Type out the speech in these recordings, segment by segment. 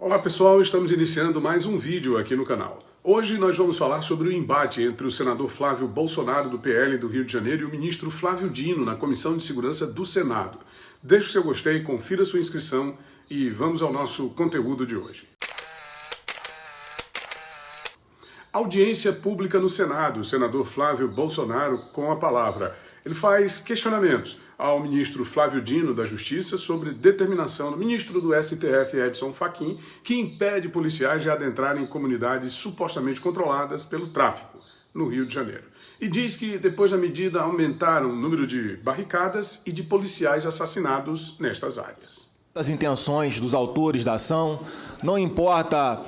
Olá pessoal, estamos iniciando mais um vídeo aqui no canal. Hoje nós vamos falar sobre o embate entre o senador Flávio Bolsonaro do PL do Rio de Janeiro e o ministro Flávio Dino na Comissão de Segurança do Senado. Deixe o seu gostei, confira sua inscrição e vamos ao nosso conteúdo de hoje. Audiência pública no Senado, senador Flávio Bolsonaro com a palavra. Ele faz questionamentos ao ministro Flávio Dino da Justiça sobre determinação do ministro do STF, Edson Fachin, que impede policiais de adentrarem em comunidades supostamente controladas pelo tráfico no Rio de Janeiro. E diz que depois da medida aumentaram o número de barricadas e de policiais assassinados nestas áreas. As intenções dos autores da ação, não importa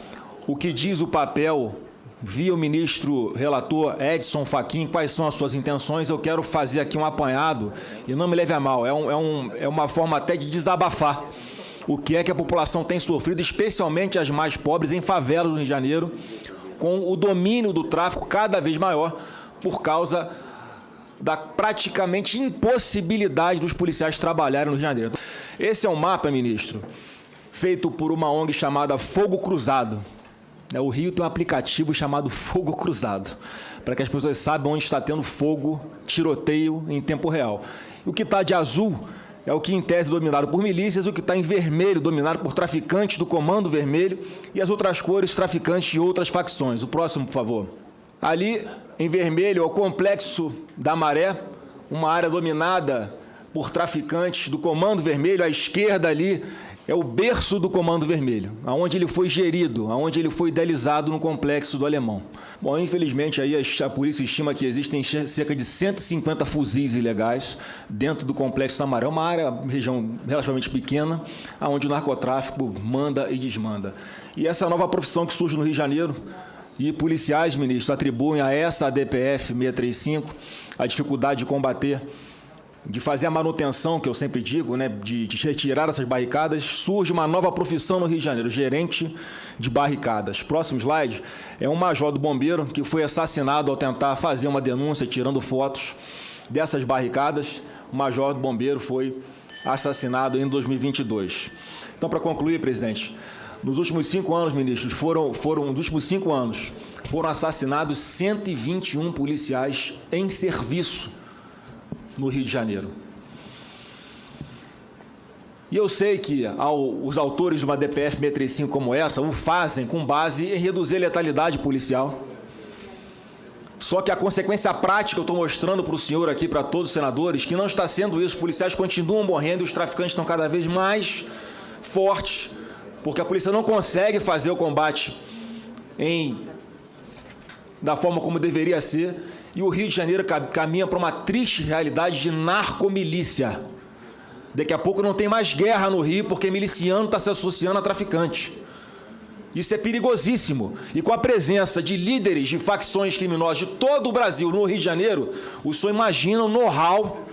o que diz o papel via o ministro relator Edson Fachin, quais são as suas intenções, eu quero fazer aqui um apanhado, e não me leve a mal, é, um, é, um, é uma forma até de desabafar o que é que a população tem sofrido, especialmente as mais pobres, em favelas do Rio de Janeiro, com o domínio do tráfico cada vez maior por causa da praticamente impossibilidade dos policiais trabalharem no Rio de Janeiro. Esse é um mapa, ministro, feito por uma ONG chamada Fogo Cruzado, o Rio tem um aplicativo chamado Fogo Cruzado, para que as pessoas saibam onde está tendo fogo, tiroteio em tempo real. O que está de azul é o que em tese é dominado por milícias, o que está em vermelho dominado por traficantes do Comando Vermelho e as outras cores traficantes de outras facções. O próximo, por favor. Ali, em vermelho, é o Complexo da Maré, uma área dominada por traficantes do Comando Vermelho. À esquerda ali é o berço do Comando Vermelho, aonde ele foi gerido, aonde ele foi idealizado no complexo do Alemão. Bom, infelizmente aí a, polícia estima que existem cerca de 150 fuzis ilegais dentro do complexo Samarão, uma área, região relativamente pequena, aonde o narcotráfico manda e desmanda. E essa nova profissão que surge no Rio de Janeiro, e policiais, ministro, atribuem a essa ADPF 635 a dificuldade de combater de fazer a manutenção, que eu sempre digo, né, de, de, retirar essas barricadas, surge uma nova profissão no Rio de Janeiro, gerente de barricadas. Próximo slide é um major do bombeiro que foi assassinado ao tentar fazer uma denúncia, tirando fotos dessas barricadas. O major do bombeiro foi assassinado em 2022. Então, para concluir, presidente, nos últimos cinco anos, ministros, foram, foram, nos últimos cinco anos, foram assassinados 121 policiais em serviço no Rio de Janeiro. E eu sei que ao, os autores de uma DPF 635 como essa o fazem com base em reduzir a letalidade policial. Só que a consequência prática eu estou mostrando para o senhor aqui, para todos os senadores, que não está sendo isso. Os policiais continuam morrendo e os traficantes estão cada vez mais fortes, porque a polícia não consegue fazer o combate em, da forma como deveria ser e o Rio de Janeiro caminha para uma triste realidade de narcomilícia. Daqui a pouco não tem mais guerra no Rio porque miliciano está se associando a traficante. Isso é perigosíssimo. E com a presença de líderes de facções criminosas de todo o Brasil no Rio de Janeiro, o senhor imagina o know-how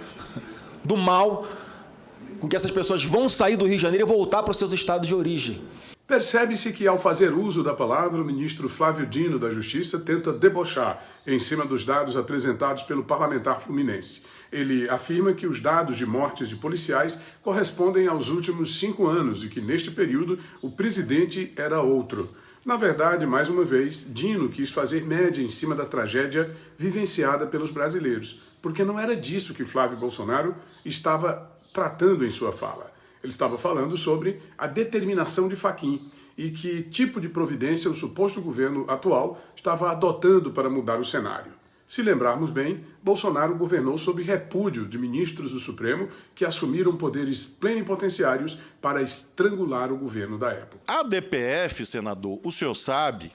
do mal com que essas pessoas vão sair do Rio de Janeiro e voltar para os seus estados de origem. Percebe-se que, ao fazer uso da palavra, o ministro Flávio Dino da Justiça tenta debochar em cima dos dados apresentados pelo parlamentar fluminense. Ele afirma que os dados de mortes de policiais correspondem aos últimos cinco anos e que, neste período, o presidente era outro. Na verdade, mais uma vez, Dino quis fazer média em cima da tragédia vivenciada pelos brasileiros, porque não era disso que Flávio Bolsonaro estava tratando em sua fala. Ele estava falando sobre a determinação de Faquim e que tipo de providência o suposto governo atual estava adotando para mudar o cenário. Se lembrarmos bem, Bolsonaro governou sob repúdio de ministros do Supremo que assumiram poderes plenipotenciários para estrangular o governo da época. A DPF, senador, o senhor sabe,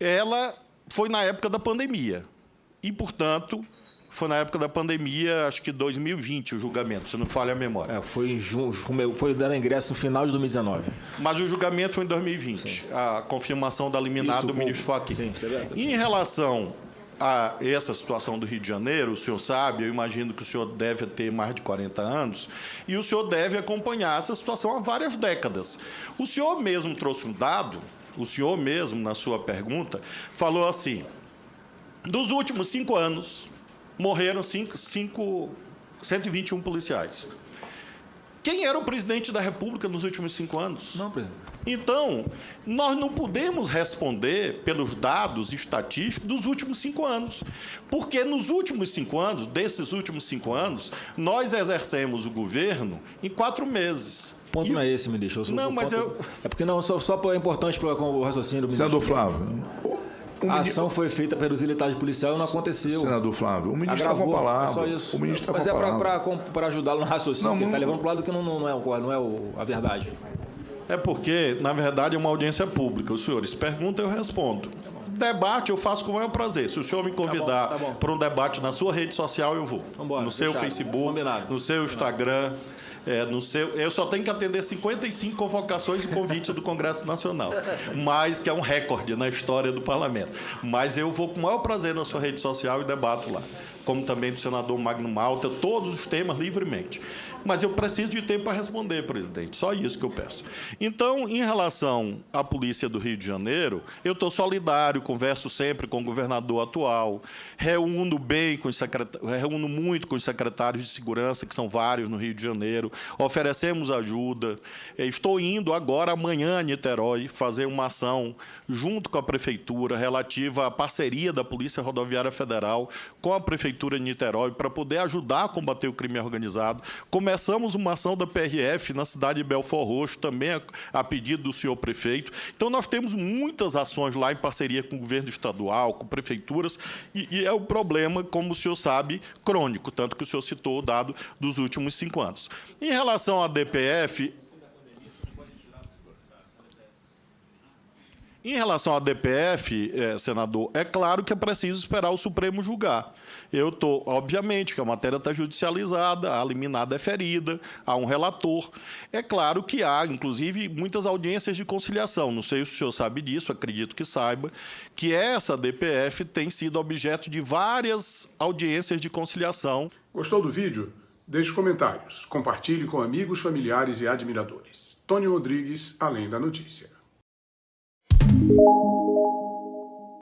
ela foi na época da pandemia. E, portanto, foi na época da pandemia, acho que 2020 o julgamento, se não falha a memória. É, foi foi dando ingresso no final de 2019. Mas o julgamento foi em 2020, Sim. a confirmação da liminar Isso, do ministro Fachin. Sim, é. Em relação a essa situação do Rio de Janeiro, o senhor sabe, eu imagino que o senhor deve ter mais de 40 anos, e o senhor deve acompanhar essa situação há várias décadas. O senhor mesmo trouxe um dado, o senhor mesmo, na sua pergunta, falou assim, dos últimos cinco anos, morreram cinco, cinco, 121 policiais. Quem era o presidente da República nos últimos cinco anos? Não, presidente. Então, nós não podemos responder pelos dados estatísticos dos últimos cinco anos. Porque nos últimos cinco anos, desses últimos cinco anos, nós exercemos o governo em quatro meses. O ponto e... não é esse, ministro. não, mas ponto... eu. É porque não, só, só é importante para o raciocínio do ministro. Senador Flávio. A ação foi feita pelos militares policiais e não aconteceu. Senador Flávio, o ministro está com a palavra. É só isso. O ministro Mas é para ajudá-lo no raciocínio, não, ele está levando para o lado que não, não é, não é a verdade. É porque, na verdade, é uma audiência pública. Os senhores perguntam, eu respondo. Debate eu faço com o maior prazer. Se o senhor me convidar tá tá para um debate na sua rede social, eu vou. Vambora, no seu fechado. Facebook, Combinado. no seu Instagram. É, no seu, eu só tenho que atender 55 convocações e convites do Congresso Nacional, mas que é um recorde na história do Parlamento. Mas eu vou com o maior prazer na sua rede social e debato lá, como também do senador Magno Malta, todos os temas livremente. Mas eu preciso de tempo para responder, presidente. Só isso que eu peço. Então, em relação à Polícia do Rio de Janeiro, eu estou solidário, converso sempre com o governador atual, reúno bem com os secretários, reúno muito com os secretários de segurança, que são vários no Rio de Janeiro, oferecemos ajuda. Estou indo agora, amanhã, a Niterói, fazer uma ação junto com a Prefeitura relativa à parceria da Polícia Rodoviária Federal com a Prefeitura de Niterói para poder ajudar a combater o crime organizado. Como começamos uma ação da PRF na cidade de Belfort Roxo, também a, pedido do senhor prefeito. Então, nós temos muitas ações lá em parceria com o governo estadual, com prefeituras, e, e é o problema, como o senhor sabe, crônico, tanto que o senhor citou o dado dos últimos cinco anos. Em relação à DPF, Em relação à DPF, é, senador, é claro que é preciso esperar o Supremo julgar. Eu estou, obviamente, que a matéria está judicializada, a liminada é ferida, há um relator. É claro que há, inclusive, muitas audiências de conciliação. Não sei se o senhor sabe disso, acredito que saiba, que essa DPF tem sido objeto de várias audiências de conciliação. Gostou do vídeo? Deixe comentários, compartilhe com amigos, familiares e admiradores. Tony Rodrigues, Além da Notícia. you